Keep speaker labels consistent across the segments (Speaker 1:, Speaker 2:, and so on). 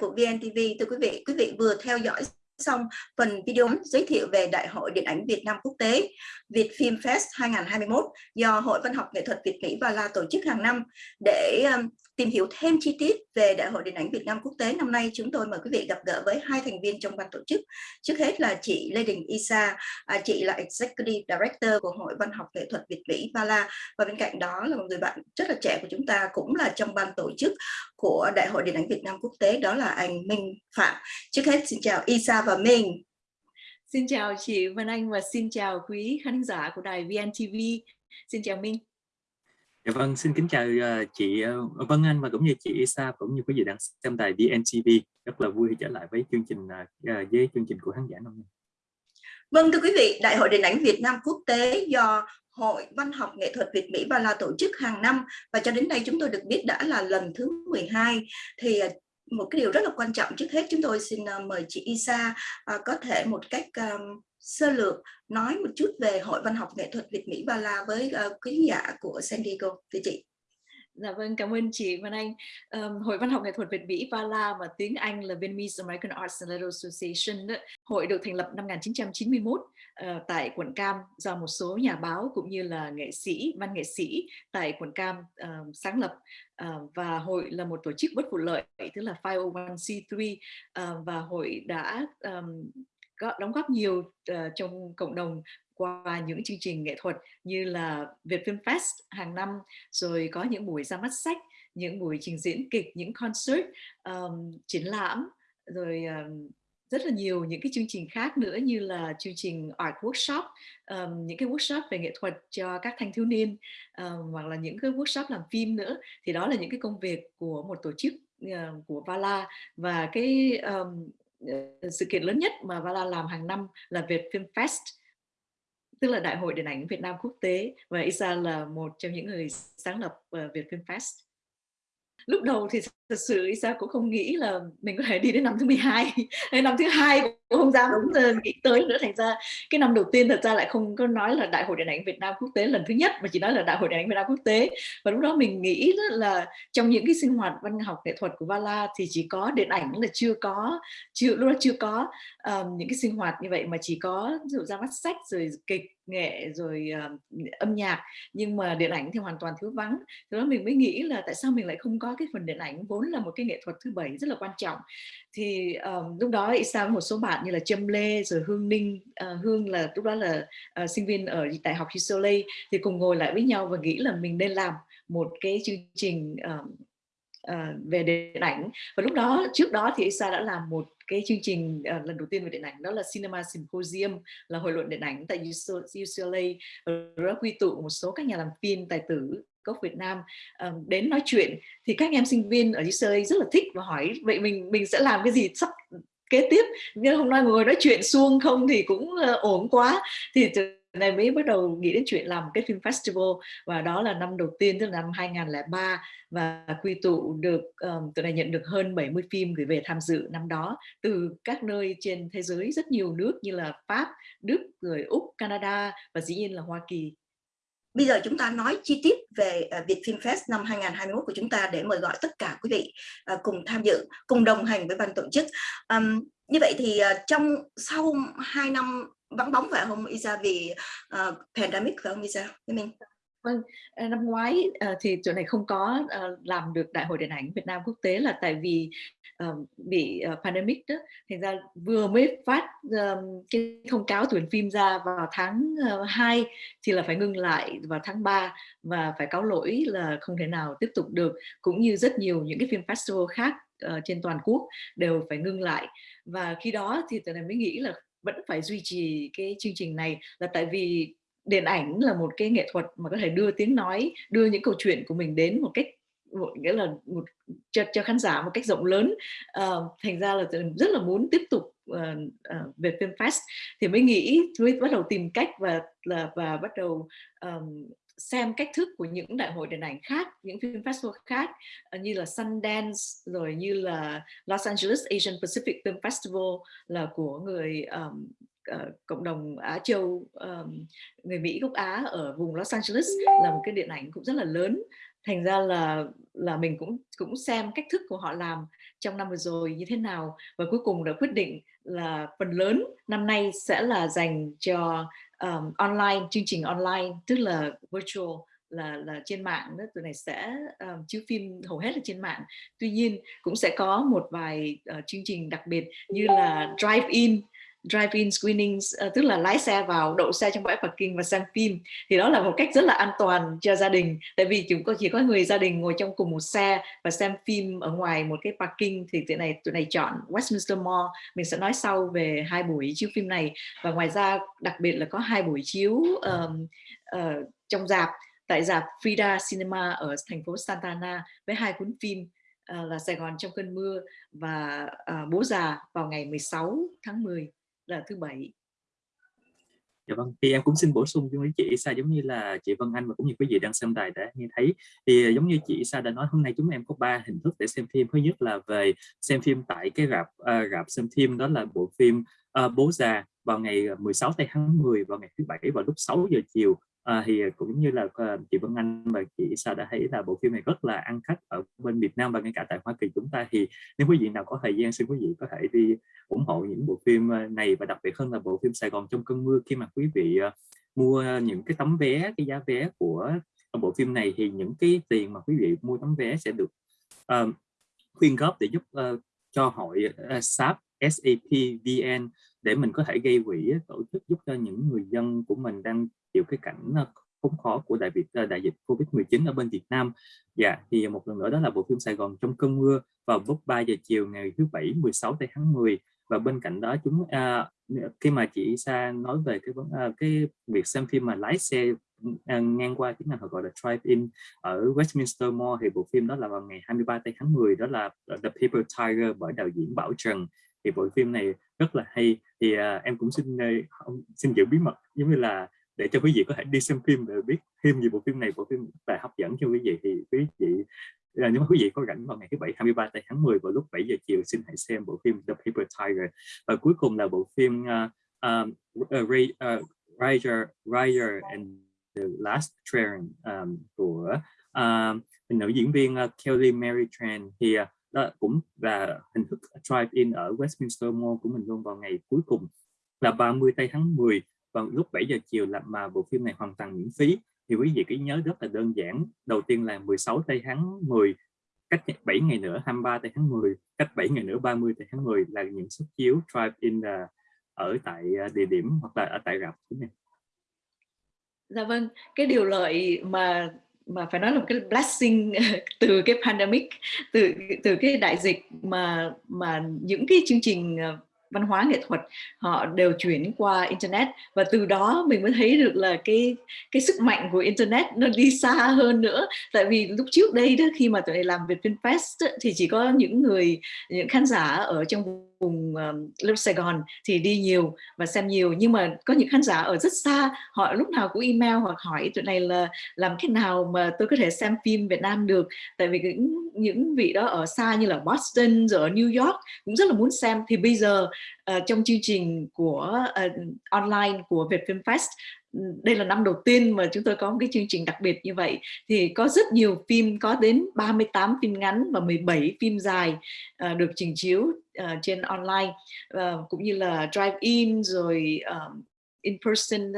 Speaker 1: Của VNTV. Thưa quý vị, quý vị vừa theo dõi xong phần video giới thiệu về Đại hội Điện ảnh Việt Nam Quốc tế Việt Film Fest 2021 do Hội Văn học Nghệ thuật Việt Mỹ và La tổ chức hàng năm để um, tìm hiểu thêm chi tiết về Đại hội Điện ảnh Việt Nam Quốc tế năm nay chúng tôi mời quý vị gặp gỡ với hai thành viên trong ban tổ chức. Trước hết là chị Lê Đình Isa, à, chị là Executive Director của Hội Văn học Nghệ thuật Việt Mỹ Ba và bên cạnh đó là một người bạn rất là trẻ của chúng ta cũng là trong ban tổ chức của Đại hội Điện ảnh Việt Nam Quốc tế đó là anh Minh Phạm. Trước hết xin chào Isa và Minh.
Speaker 2: Xin chào chị Vân Anh và xin chào quý khán giả của đài VNTV. Xin chào Minh.
Speaker 3: Dạ vâng, xin kính chào uh, chị uh, Vân Anh và cũng như chị Isa cũng như quý vị đang xem đài VNTV. Rất là vui trở lại với chương trình uh, với chương trình của khán giả năm nay.
Speaker 1: Vâng thưa quý vị, Đại hội Điện ảnh Việt Nam Quốc tế do Hội Văn học Nghệ thuật Việt Mỹ Ba La tổ chức hàng năm và cho đến nay chúng tôi được biết đã là lần thứ 12 thì một cái điều rất là quan trọng trước hết chúng tôi xin mời chị Isa có thể một cách sơ lược nói một chút về Hội Văn học Nghệ thuật Việt Mỹ Ba La với uh, quý giả của San Diego, thưa chị.
Speaker 2: Dạ vâng, cảm ơn chị Văn Anh. Um, Hội Văn học Nghệ thuật Việt Mỹ VALA và tiếng Anh là Vietnamese American Arts and Letters Association. Hội được thành lập năm 1991 uh, ờ, tại quận Cam do một số nhà báo cũng như là nghệ sĩ, văn nghệ sĩ tại quận Cam uh, sáng lập. Uh, và hội là một tổ chức bất vụ lợi, tức là 501c3 uh, và hội đã um, đóng góp nhiều uh, trong cộng đồng qua những chương trình nghệ thuật như là Việt Film Fest hàng năm, rồi có những buổi ra mắt sách, những buổi trình diễn kịch, những concert, um, triển lãm, rồi um, rất là nhiều những cái chương trình khác nữa như là chương trình art workshop, um, những cái workshop về nghệ thuật cho các thanh thiếu niên um, hoặc là những cái workshop làm phim nữa. Thì đó là những cái công việc của một tổ chức uh, của Vala. Và cái um, Ờ, sự kiện lớn nhất mà Vala làm hàng năm là Việt Film Fest, tức là Đại hội Điện ảnh Việt Nam quốc tế, và Isa là một trong những người sáng lập ờ, Việt Film Fest. Lúc đầu thì thật sự Isa cũng không nghĩ là mình có thể đi đến năm thứ 12 hay năm thứ hai cũng không dám nghĩ tới nữa. Thành ra cái năm đầu tiên thật ra lại không có nói là đại hội điện ảnh Việt Nam quốc tế lần thứ nhất mà chỉ nói là đại hội điện ảnh Việt Nam quốc tế. Và lúc đó mình nghĩ là trong những cái sinh hoạt văn học nghệ thuật của Vala thì chỉ có điện ảnh là chưa có chưa lúc đó chưa có um, những cái sinh hoạt như vậy mà chỉ có ví dụ ra mắt sách rồi kịch nghệ rồi uh, âm nhạc. Nhưng mà điện ảnh thì hoàn toàn thiếu vắng. Thế đó mình mới nghĩ là tại sao mình lại không có cái phần điện ảnh vốn là một cái nghệ thuật thứ bảy rất là quan trọng. Thì um, lúc đó Isa một số bạn như là Trâm Lê rồi Hương Ninh uh, Hương là lúc đó là uh, sinh viên ở đại học UCLA thì cùng ngồi lại với nhau và nghĩ là mình nên làm một cái chương trình um, uh, về điện ảnh. Và lúc đó trước đó thì Isa đã làm một cái chương trình uh, lần đầu tiên về điện ảnh đó là Cinema Symposium là hội luận điện ảnh tại UCLA đó quy tụ một số các nhà làm phim tài tử gốc Việt Nam um, đến nói chuyện thì các em sinh viên ở UCLA rất là thích và hỏi vậy mình mình sẽ làm cái gì sắp kế tiếp? Nhưng hôm nay ngồi nói chuyện xuông không thì cũng uh, ổn quá. Thì này mới bắt đầu nghĩ đến chuyện làm cái phim festival và đó là năm đầu tiên tức là năm 2003 và quy tụ được ờ, um, tụi này nhận được hơn 70 phim gửi về tham dự năm đó từ các nơi trên thế giới rất nhiều nước như là Pháp, Đức, rồi Úc, Canada và dĩ nhiên là Hoa Kỳ.
Speaker 1: Bây giờ chúng ta nói chi tiết về à, Việt Film Fest năm 2021 của chúng ta để mời gọi tất cả quý vị à, cùng tham dự, cùng đồng hành với ban tổ chức. Um, như vậy thì à, trong sau 2 năm vắng bóng phải không Isa vì uh, pandemic phải không Isa? Với mình.
Speaker 2: Vâng, ờ, năm ngoái uh, thì chỗ này không có uh, làm được Đại hội Điện ảnh Việt Nam quốc tế là tại vì uh, bị uh, pandemic đó, thành ra vừa mới phát cái thông cáo tuyển phim ra vào tháng uh, 2 thì là phải ngưng lại vào tháng 3 và phải cáo lỗi là không thể nào tiếp tục được cũng như rất nhiều những cái phim festival khác uh, trên toàn quốc đều phải ngưng lại. Và khi đó thì tụi này mới nghĩ là vẫn phải duy trì cái chương trình này là tại vì điện ảnh là một cái nghệ thuật mà có thể đưa tiếng nói đưa những câu chuyện của mình đến một cách một nghĩa là một cho, cho khán giả một cách rộng lớn. Uh, thành ra là rất là muốn tiếp tục uh, uh, về film fest. Thì mới nghĩ mới bắt đầu tìm cách và là và bắt đầu um, xem cách thức của những đại hội điện ảnh khác, những phim festival khác như là Sundance rồi như là Los Angeles Asian Pacific Film Festival là của người um, uh, cộng đồng Á Châu um, người Mỹ gốc Á ở vùng Los Angeles là một cái điện ảnh cũng rất là lớn. Thành ra là là mình cũng cũng xem cách thức của họ làm trong năm vừa rồi như thế nào. Và cuối cùng đã quyết định là phần lớn năm nay sẽ là dành cho um, online chương trình online tức là virtual là là trên mạng đó. Tụi này sẽ um, chiếu phim hầu hết là trên mạng. Tuy nhiên cũng sẽ có một vài uh, chương trình đặc biệt như là drive in drive-in screenings uh, tức là lái xe vào đậu xe trong bãi parking và xem phim. Thì đó là một cách rất là an toàn cho gia đình. Tại vì chúng có chỉ có người gia đình ngồi trong cùng một xe và xem phim ở ngoài một cái parking thì tụi này tụi này chọn Westminster Mall. Mình sẽ nói sau về hai buổi chiếu phim này. Và ngoài ra đặc biệt là có hai buổi chiếu um, uh, trong dạp tại dạp Frida Cinema ở thành phố Santa Ana với hai cuốn phim uh, là Sài Gòn trong cơn mưa và uh, Bố già vào ngày 16 tháng 10 là thứ bảy.
Speaker 3: Dạ vâng, thì em cũng xin bổ sung với chị Sa giống như là chị Vân Anh và cũng như quý vị đang xem đài đã nghe thấy. Thì à, giống như chị Sa đã nói hôm nay chúng em có ba hình thức để xem phim. Thứ nhất là về xem phim tại cái rạp uh, rạp xem phim đó là bộ phim uh, Bố già vào ngày 16 tháng 10 vào ngày thứ bảy vào lúc 6 giờ chiều. Ờ, à, thì cũng như là ờ, chị Vân Anh và chị Sa đã thấy là bộ phim này rất là ăn khách ở bên Việt Nam và ngay cả tại Hoa Kỳ chúng ta. Thì nếu quý vị nào có thời gian xin quý vị có thể đi ủng hộ những bộ phim ờ, này và đặc biệt hơn là bộ phim Sài Gòn trong cơn mưa khi mà quý vị mua những cái tấm vé cái giá vé của bộ phim này thì những cái tiền mà quý vị mua tấm vé sẽ được uh, quyên góp để giúp uh, cho hội uh, SAP SAPVN để mình có thể gây quỹ tổ chức giúp cho những người dân của mình đang chịu cái cảnh ờ, khốn khó của đại dịch ờ, đại dịch Covid-19 ở bên Việt Nam. Dạ thì một lần nữa đó là bộ phim Sài Gòn trong cơn mưa vào lúc 3 giờ chiều ngày thứ bảy 16 tháng 10 và bên cạnh đó chúng à, khi mà chị Sa nói về cái à, cái việc xem phim mà lái xe à, ngang qua tiếng Anh họ gọi là drive-in ở Westminster Mall thì bộ phim đó là vào ngày 23 tháng 10 đó là The Paper Tiger bởi đạo diễn Bảo Trần. Thì bộ phim này rất là hay. Thì à, em cũng xin xin giữ bí mật giống như là để cho quý vị có thể đi xem phim để biết thêm về bộ phim này bộ phim là hấp dẫn cho quý vị thì quý vị là nếu mà quý vị có rảnh vào ngày thứ bảy 23 tháng 10 vào lúc 7 giờ chiều xin hãy xem bộ phim The Paper Tiger. Và cuối cùng là bộ phim uh, uh, Ray, uh, Rider, Rider and the Last Train um, của uh, nữ diễn viên uh, Kelly Mary Tran thì uh, đó cũng là hình thức drive-in ở Westminster Mall của mình luôn vào ngày cuối cùng là 30 tây tháng 10 vào lúc 7 giờ chiều là mà bộ phim này hoàn toàn miễn phí thì quý vị cứ nhớ rất là đơn giản đầu tiên là 16 tây tháng 10 cách 7 ngày nữa 23 tây tháng 10 cách 7 ngày nữa 30 tây tháng 10 là những suất chiếu drive-in the, ờ, ở tại ờ, địa điểm hoặc là ở tại rạp.
Speaker 2: Dạ vâng, cái điều lợi mà mà phải nói là một cái blessing từ cái pandemic từ từ cái đại dịch mà mà những cái chương trình ờ, văn hóa nghệ thuật họ đều chuyển qua internet và từ đó mình mới thấy được là cái cái sức mạnh của internet nó đi xa hơn nữa. Tại vì lúc trước đây đó khi mà tụi này làm Việt Film Fest thì chỉ có những người những khán giả ở trong vùng um, Sài Gòn thì đi nhiều và xem nhiều. Nhưng mà có những khán giả ở rất xa họ lúc nào cũng email hoặc hỏi tụi này là làm thế nào mà tôi có thể xem phim Việt Nam được. Tại vì những những vị đó ở xa như là Boston rồi ở New York cũng rất là muốn xem. Thì bây giờ uh, trong chương trình của uh, online của Việt Film Fest ừ, đây là năm đầu tiên mà chúng tôi có một cái chương trình đặc biệt như vậy. Thì có rất nhiều phim có đến 38 phim ngắn và 17 phim dài uh, được trình chiếu uh, trên online. Uh, cũng như là drive in rồi uh, in person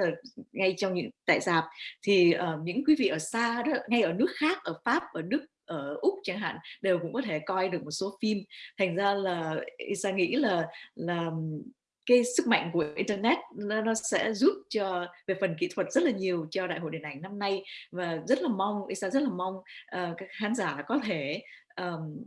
Speaker 2: ngay trong những tại dạp thì uh, những quý vị ở xa đó ngay ở nước khác ở Pháp ở Đức ở úc chẳng hạn đều cũng có thể coi được một số phim. Thành ra là Isa nghĩ là là cái sức mạnh của internet nó, nó sẽ giúp cho về phần kỹ thuật rất là nhiều cho đại hội điện ảnh năm nay. Và rất là mong Isa rất là mong uh, các khán giả có thể um,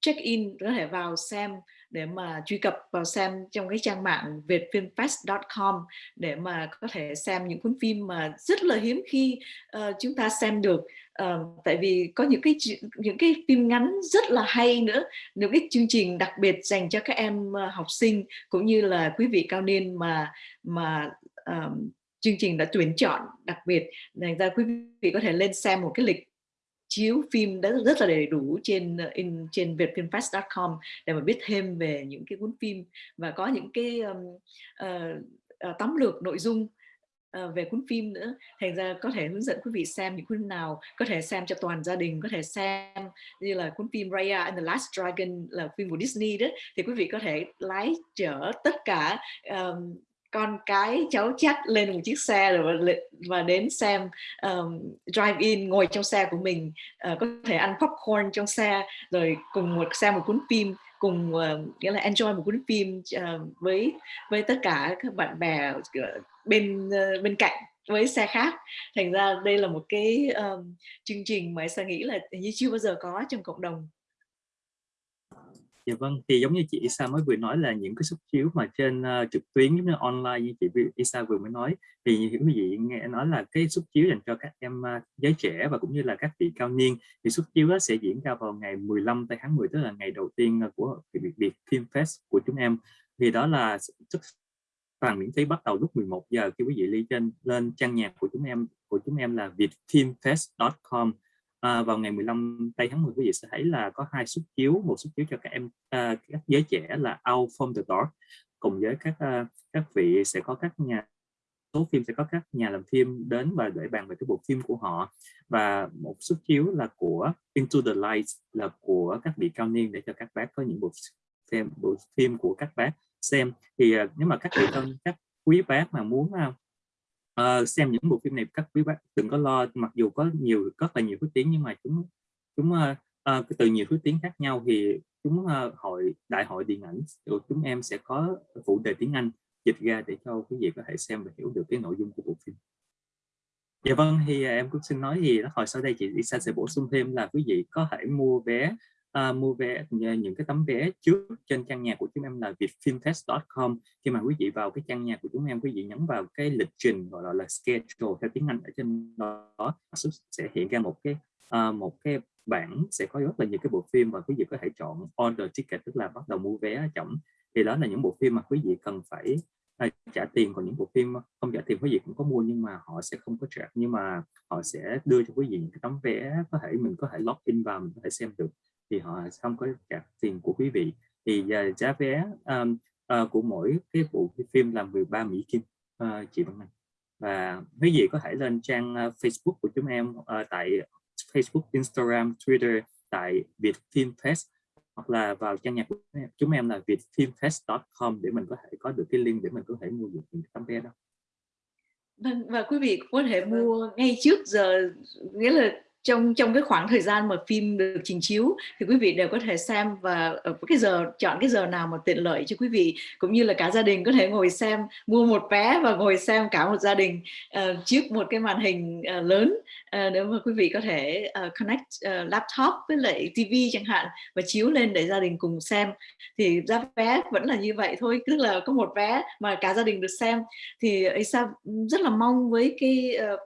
Speaker 2: check in có thể vào xem để mà truy cập vào xem trong cái trang mạng vietfilmfest.com để mà có thể xem những cuốn phim mà rất là hiếm khi uh, chúng ta xem được uh, tại vì có những cái những cái phim ngắn rất là hay nữa những cái chương trình đặc biệt dành cho các em uh, học sinh cũng như là quý vị cao niên mà mà um, chương trình đã tuyển chọn đặc biệt. Thành ra quý vị có thể lên xem một cái lịch chiếu phim đã rất là đầy đủ trên ờ, in trên vietfilmfest.com để mà biết thêm về những cái cuốn phim và có những cái um, uh, uh, tóm lược nội dung. uh, Ờ, về cuốn phim nữa. Thành ra có thể hướng dẫn quý vị xem những cuốn nào có thể xem cho toàn gia đình có thể xem như là cuốn phim Raya and the Last Dragon là phim của Disney đó thì quý vị có thể lái chở tất cả um, con cái cháu chắc lên một chiếc xe rồi và đến xem um, drive in ngồi trong xe của mình uh, có thể ăn popcorn trong xe rồi cùng một xem một cuốn phim cùng uh, nghĩa là enjoy một cuốn phim uh, với với tất cả các bạn bè bên uh, bên cạnh với xe khác. Thành ra đây là một cái um, chương trình mà Sa nghĩ là như chưa bao giờ có trong cộng đồng.
Speaker 3: Dạ vâng, thì giống như chị Isa mới vừa nói là những cái xuất chiếu mà trên uh, trực tuyến giống như online như chị Isa vừa mới nói thì như quý vị nghe nói là cái xuất chiếu dành cho các em uh, giới trẻ và cũng như là các vị cao niên thì xuất chiếu đó sẽ diễn ra vào ngày 15 tới tháng 10 tức là ngày đầu tiên ờ, của Việt Việt Film Fest của chúng em. Thì đó là xuất toàn miễn phí bắt đầu lúc 11 giờ khi quý vị lên trên lên trang nhạc của chúng em của chúng em là vietfilmfest.com à, vào ngày 15 tây tháng 10 quý vị sẽ thấy là có hai suất chiếu một suất chiếu cho các em à, các giới trẻ là Out from the Dark cùng với các à, các vị sẽ có các nhà số phim sẽ có các nhà làm phim đến và để bàn về cái bộ phim của họ. Và một suất chiếu là của Into the Light là của các vị cao niên để cho các bác có những bộ phim bộ phim của các bác xem. Thì nếu mà các vị cao các quý bác mà muốn uh, xem những bộ phim này các quý bác đừng có lo mặc dù có nhiều rất là nhiều thứ tiếng nhưng mà chúng chúng uh, uh, từ nhiều thứ tiếng khác nhau thì chúng uh, hội đại hội điện ảnh của chúng em sẽ có phụ đề tiếng Anh dịch ra để cho quý vị có thể xem và hiểu được cái nội dung của bộ phim. Dạ vâng, thì em cũng xin nói thì hồi sau đây chị Lisa sẽ bổ sung thêm là quý vị có thể mua vé uh, mua vé ờ, những cái tấm vé trước trên trang nhà của chúng em là vietfilmfest.com khi mà quý vị vào cái trang nhà của chúng em quý vị nhấn vào cái lịch trình gọi là schedule theo tiếng Anh ở trên đó sẽ hiện ra một cái uh, một cái bảng sẽ có rất là nhiều cái bộ phim và quý vị có thể chọn order ticket tức là bắt đầu mua vé chậm thì đó là những bộ phim mà quý vị cần phải trả tiền còn những bộ phim không trả tiền quý vị cũng có mua nhưng mà họ sẽ không có trả nhưng mà họ sẽ đưa cho quý vị những cái tấm vé có thể mình có thể log in vào mình có thể xem được thì họ không có trả tiền của quý vị. Thì uh, giá vé um, uh, của mỗi cái bộ phim là 13 Mỹ Kim uh, chị Văn Anh. Và quý vị có thể lên trang uh, Facebook của chúng em uh, tại Facebook, Instagram, Twitter tại Việt Film Fest hoặc là vào trang nhạc của chúng em. Là vietfilmfest.com để mình có thể có được cái link để mình có thể mua được những tấm vé đó.
Speaker 2: Vâng, và quý vị có thể mua ngay trước giờ nghĩa là trong trong cái khoảng thời gian mà phim được trình chiếu thì quý vị đều có thể xem và ở cái giờ chọn cái giờ nào mà tiện lợi cho quý vị cũng như là cả gia đình có thể ngồi xem mua một vé và ngồi xem cả một gia đình uh, trước một cái màn hình uh, lớn uh, nếu mà quý vị có thể uh, connect uh, laptop với lại TV chẳng hạn và chiếu lên để gia đình cùng xem. Thì giá vé vẫn là như vậy thôi tức là có một vé mà cả gia đình được xem. Thì Isa rất là mong với cái uh,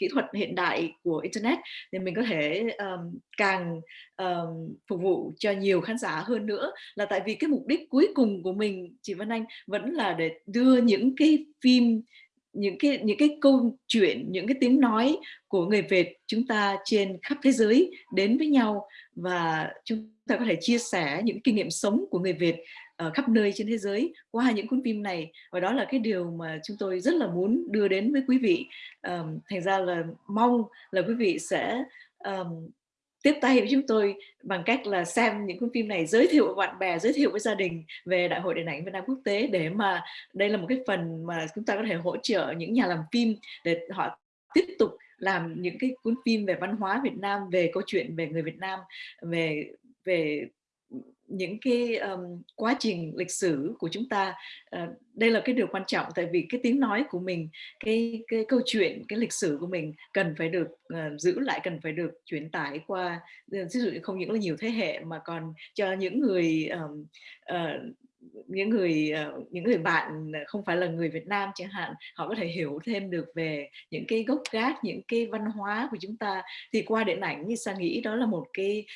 Speaker 2: kỹ thuật hiện đại của internet thì mình có thể um, càng um, phục vụ cho nhiều khán giả hơn nữa. Là tại vì cái mục đích cuối cùng của mình chị Vân Anh vẫn là để đưa những cái phim những cái những cái câu chuyện những cái tiếng nói của người Việt chúng ta trên khắp thế giới đến với nhau. Và chúng ta có thể chia sẻ những kinh nghiệm sống của người Việt uh, khắp nơi trên thế giới qua những cuốn phim này. Và đó là cái điều mà chúng tôi rất là muốn đưa đến với quý vị. Um, thành ra là mong là quý vị sẽ um, tiếp tay với chúng tôi bằng cách là xem những cuốn phim này giới thiệu với bạn bè giới thiệu với gia đình về đại hội điện ảnh Việt Nam quốc tế để mà đây là một cái phần mà chúng ta có thể hỗ trợ những nhà làm phim để họ tiếp tục làm những cái cuốn phim về văn hóa Việt Nam về câu chuyện về người Việt Nam về về những cái um, quá trình lịch sử của chúng ta. Uh, đây là cái điều quan trọng tại vì cái tiếng nói của mình cái cái câu chuyện cái lịch sử của mình cần phải được uh, giữ lại cần phải được truyền tải qua ờ, ví dụ không những là nhiều thế hệ mà còn cho những người um, uh, những người những người bạn không phải là người Việt Nam chẳng hạn họ có thể hiểu thêm được về những cái gốc gác những cái văn hóa của chúng ta. Thì qua điện ảnh như sa nghĩ đó là một cái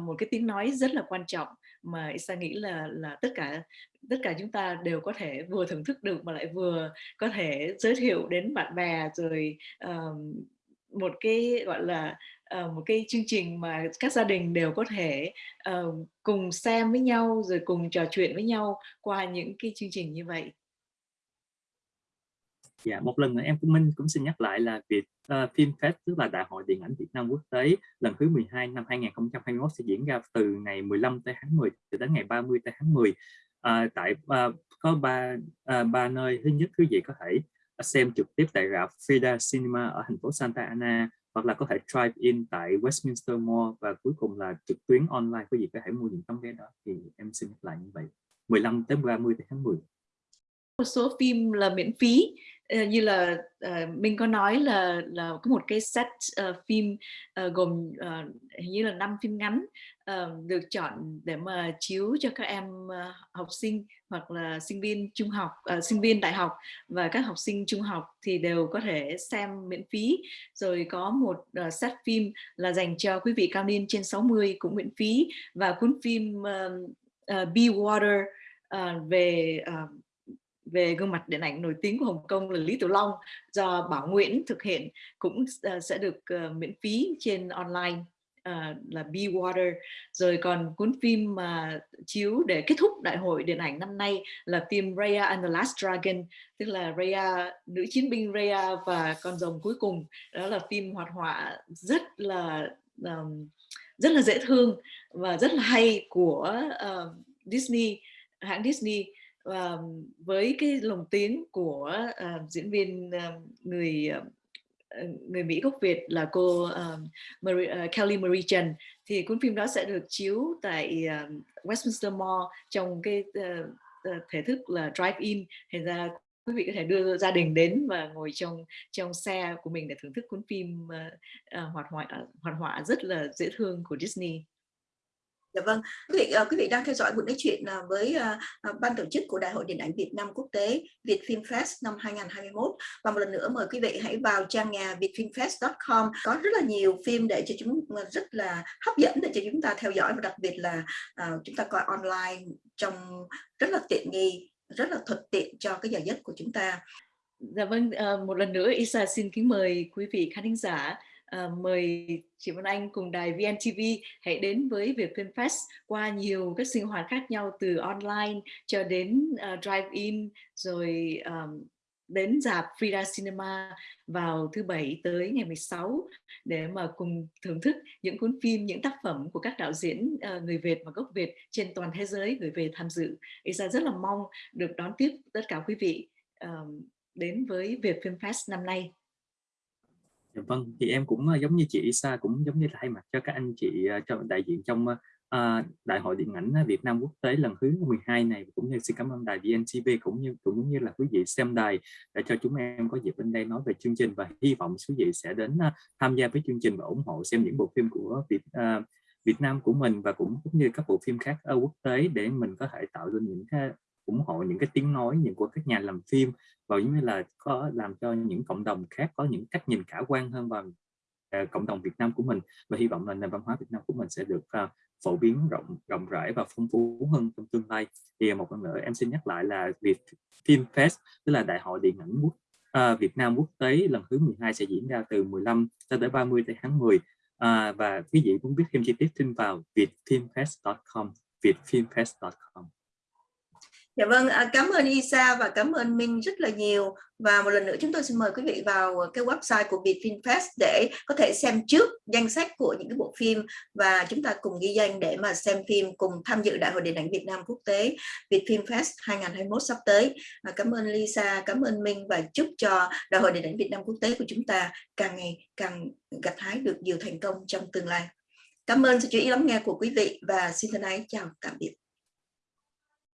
Speaker 2: một cái tiếng nói rất là quan trọng mà Isa nghĩ là là tất cả tất cả chúng ta đều có thể vừa thưởng thức được mà lại vừa có thể giới thiệu đến bạn bè rồi um, một cái gọi là uh, một cái chương trình mà các gia đình đều có thể uh, cùng xem với nhau rồi cùng trò chuyện với nhau qua những cái chương trình như vậy.
Speaker 3: Dạ, một lần nữa em cũng Minh cũng xin nhắc lại là việc ờ, uh, Film Fest tức là Đại hội Điện ảnh Việt Nam Quốc tế lần thứ 12 năm 2021 sẽ diễn ra từ ngày 15 tới tháng 10 cho đến ngày 30 tới tháng 10 uh, ờ, tại uh, có ba uh, ba nơi. Thứ nhất quý vị có thể xem trực tiếp tại rạp Frida Cinema ở thành phố Santa Ana hoặc là có thể drive in tại Westminster Mall và cuối cùng là trực tuyến online. Quý vị có thể mua những tấm vé đó. Thì em xin nhắc lại như vậy 15 tới 30 tháng 10
Speaker 2: một số phim là miễn phí. Ờ, như là uh, mình có nói là là có một cái set uh, phim uh, gồm uh, hình như là năm phim ngắn uh, được chọn để mà chiếu cho các em uh, học sinh hoặc là sinh viên trung học uh, sinh viên đại học và các học sinh trung học thì đều có thể xem miễn phí. Rồi có một uh, set phim là dành cho quý vị cao niên trên 60 cũng miễn phí và cuốn phim uh, uh, Be Water uh, về uh, về gương mặt điện ảnh nổi tiếng của Hồng Kông là Lý Tử Long do Bảo Nguyễn thực hiện cũng uh, sẽ được uh, miễn phí trên online uh, là Be Water. Rồi còn cuốn phim mà chiếu để kết thúc đại hội điện ảnh năm nay là phim Raya and the Last Dragon tức là Raya nữ chiến binh Raya và con rồng cuối cùng. Đó là phim hoạt họa rất là um, rất là dễ thương và rất là hay của uh, Disney hãng Disney uh, với cái lồng tiếng của uh, diễn viên uh, người uh, người Mỹ gốc Việt là cô uh, Marie, uh, Kelly Marie Chen thì cuốn phim đó sẽ được chiếu tại uh, Westminster Mall trong cái uh, uh, thể thức là drive-in thành ra quý vị có thể đưa gia đình đến và ngồi trong trong xe của mình để thưởng thức cuốn phim uh, uh, hoạt họa hoạt họa rất là dễ thương của Disney.
Speaker 1: Dạ vâng, quý vị uh, quý vị đang theo dõi buổi nói chuyện uh, với uh, ban tổ chức của Đại hội Điện ảnh Việt Nam Quốc tế Việt Film Fest năm 2021 và một lần nữa mời quý vị hãy vào trang nhà vietfilmfest.com có rất là nhiều phim để cho chúng rất là hấp dẫn để cho chúng ta theo dõi và đặc biệt là uh, chúng ta coi online trong rất là tiện nghi, rất là thuận tiện cho cái giờ giấc của chúng ta.
Speaker 2: Dạ vâng, uh, một lần nữa Isa xin kính mời quý vị khán giả uh, mời chị Vân Anh cùng đài VNTV hãy đến với Việt Film Fest qua nhiều các sinh hoạt khác nhau từ online cho đến uh, drive-in rồi um, đến dạp Frida Cinema vào thứ bảy tới ngày 16 để mà cùng thưởng thức những cuốn phim, những tác phẩm của các đạo diễn uh, người Việt và gốc Việt trên toàn thế giới gửi về tham dự. Isa rất là mong được đón tiếp tất cả quý vị đến với Việt Film Fest năm nay.
Speaker 3: Dạ vâng, thì em cũng ờ, giống như chị Isa cũng giống như là thay mặt cho các anh chị ờ, cho đại diện trong uh, Đại hội Điện ảnh Việt Nam Quốc tế lần thứ 12 này. Cũng như xin cảm ơn đài VNTV cũng như cũng như là quý vị xem đài để cho chúng em có dịp bên đây nói về chương trình. Và hy vọng quý vị sẽ đến uh, tham gia với chương trình và ủng hộ xem những bộ phim của Việt uh, Việt Nam của mình và cũng cũng như các bộ phim khác ở quốc tế để mình có thể tạo ra những cái ủng hộ những cái tiếng nói những của các nhà làm phim và giống như là có làm cho những cộng đồng khác có những cách nhìn khả quan hơn vào uh, cộng đồng Việt Nam của mình. Và hy vọng là nền văn hóa Việt Nam của mình sẽ được uh, phổ biến rộng rộng rãi và phong phú hơn trong tương lai. Thì một lần nữa em xin nhắc lại là Việt Film Fest tức là Đại hội Điện ảnh quốc uh, Việt Nam quốc tế lần thứ 12 sẽ diễn ra từ 15 cho tới 30 tháng 10 à, và quý vị muốn biết thêm chi tiết xin vào vietfilmfest.com vietfilmfest.com
Speaker 1: Dạ vâng, à, cảm ơn Isa và cảm ơn Minh rất là nhiều. Và một lần nữa chúng tôi xin mời quý vị vào cái website của Vietfilmfest để có thể xem trước danh sách của những cái bộ phim và chúng ta cùng ghi danh để mà xem phim cùng tham dự Đại hội Điện ảnh Việt Nam Quốc tế Vietfilmfest 2021 sắp tới. À, cảm ơn Lisa, cảm ơn Minh và chúc cho Đại hội Điện ảnh Việt Nam Quốc tế của chúng ta càng ngày càng gặt hái được nhiều thành công trong tương lai. Cảm ơn sự chú ý lắng nghe của quý vị và xin thân ái chào tạm biệt.